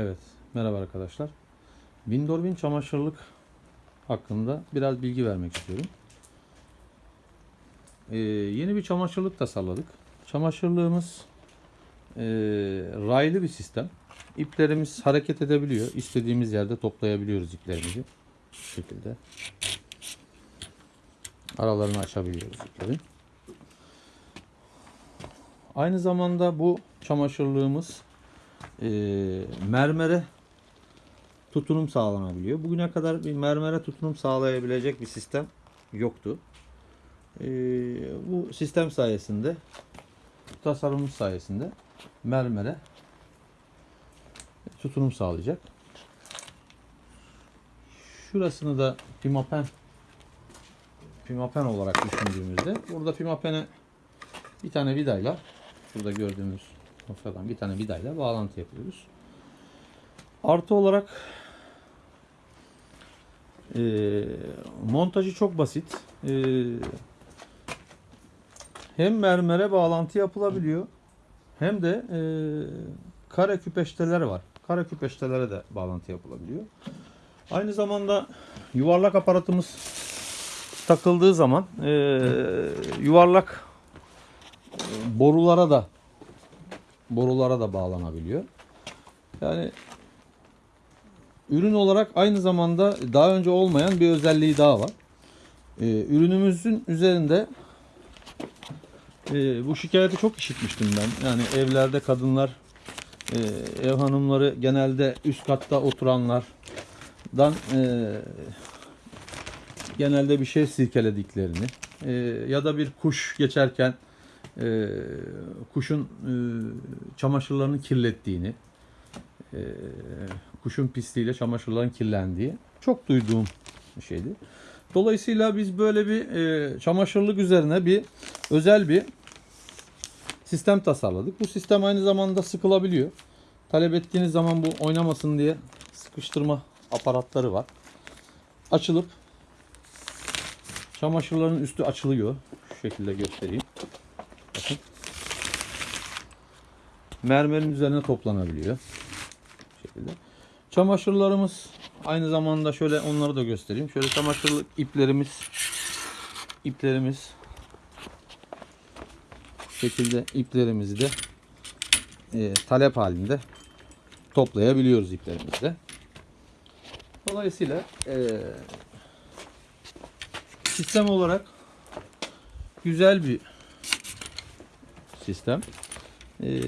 Evet, merhaba arkadaşlar. Windorbin çamaşırlık hakkında biraz bilgi vermek istiyorum. Ee, yeni bir çamaşırlık tasarladık. Çamaşırlığımız ee, raylı bir sistem. İplerimiz hareket edebiliyor. İstediğimiz yerde toplayabiliyoruz iplerimizi. Bu şekilde. Aralarını açabiliyoruz iplerin. Aynı zamanda bu çamaşırlığımız e, mermere tutunum sağlanabiliyor. Bugüne kadar bir mermere tutunum sağlayabilecek bir sistem yoktu. E, bu sistem sayesinde tasarımımız sayesinde mermere tutunum sağlayacak. Şurasını da pimapen pimapen olarak düşündüğümüzde burada pimapene bir tane vidayla şurada gördüğümüz noktadan bir tane vidayla bağlantı yapıyoruz. Artı olarak e, montajı çok basit. E, hem mermere bağlantı yapılabiliyor hem de e, kare küpeşteler var. Kare küpeştelere de bağlantı yapılabiliyor. Aynı zamanda yuvarlak aparatımız takıldığı zaman e, yuvarlak e, borulara da borulara da bağlanabiliyor. Yani ürün olarak aynı zamanda daha önce olmayan bir özelliği daha var. Ee, ürünümüzün üzerinde e, bu şikayeti çok işitmiştim ben. Yani evlerde kadınlar, e, ev hanımları genelde üst katta oturanlardan e, genelde bir şey silkelediklerini e, ya da bir kuş geçerken e, kuşun e, çamaşırlarını kirlettiğini, e, kuşun pisliğiyle çamaşırların kirlendiği çok duyduğum şeydi. Dolayısıyla biz böyle bir e, çamaşırlık üzerine bir özel bir sistem tasarladık. Bu sistem aynı zamanda sıkılabiliyor. Talep ettiğiniz zaman bu oynamasın diye sıkıştırma aparatları var. Açılıp çamaşırların üstü açılıyor. Şu şekilde göstereyim. Mermerin üzerine toplanabiliyor. Şekilde. Çamaşırlarımız aynı zamanda şöyle onları da göstereyim. Şöyle çamaşırlık iplerimiz iplerimiz şekilde iplerimizi de e, talep halinde toplayabiliyoruz iplerimizi de. Dolayısıyla e, sistem olarak güzel bir sistem. Ee,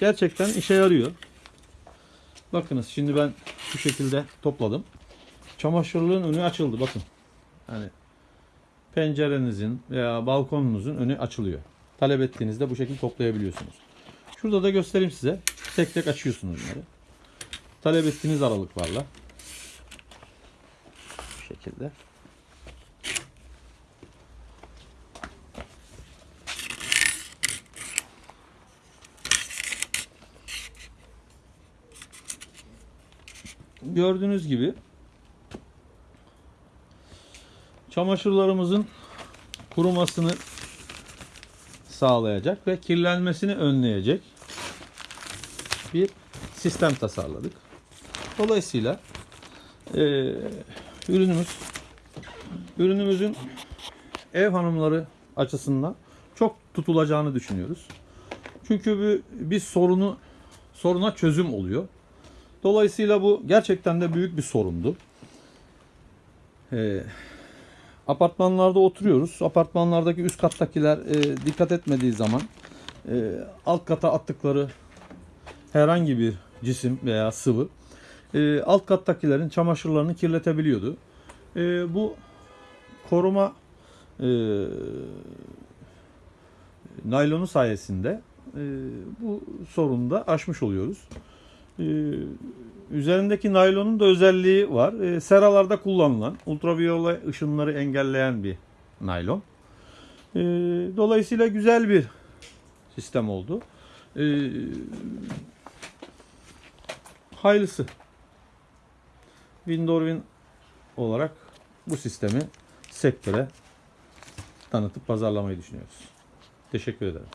gerçekten işe yarıyor. Bakınız şimdi ben şu şekilde topladım. Çamaşırlığın önü açıldı bakın. Yani pencerenizin veya balkonunuzun önü açılıyor. Talep ettiğinizde bu şekilde toplayabiliyorsunuz. Şurada da göstereyim size. Tek tek açıyorsunuz bunları. Talep ettiğiniz aralıklarla. Bu şekilde. Gördüğünüz gibi çamaşırlarımızın kurumasını sağlayacak ve kirlenmesini önleyecek bir sistem tasarladık. Dolayısıyla e, ürünümüz ürünümüzün ev hanımları açısından çok tutulacağını düşünüyoruz. Çünkü bir, bir sorunu soruna çözüm oluyor. Dolayısıyla bu gerçekten de büyük bir sorundu. Ee, apartmanlarda oturuyoruz. Apartmanlardaki üst kattakiler e, dikkat etmediği zaman e, alt kata attıkları herhangi bir cisim veya sıvı e, alt kattakilerin çamaşırlarını kirletebiliyordu. E, bu koruma e, naylonu sayesinde e, bu sorunu da aşmış oluyoruz. Ee, üzerindeki naylonun da özelliği var. Ee, seralarda kullanılan ultraviyole ışınları engelleyen bir naylon. Ee, dolayısıyla güzel bir sistem oldu. hayırlısı. Windorwin olarak bu sistemi sektöre tanıtıp pazarlamayı düşünüyoruz. Teşekkür ederim.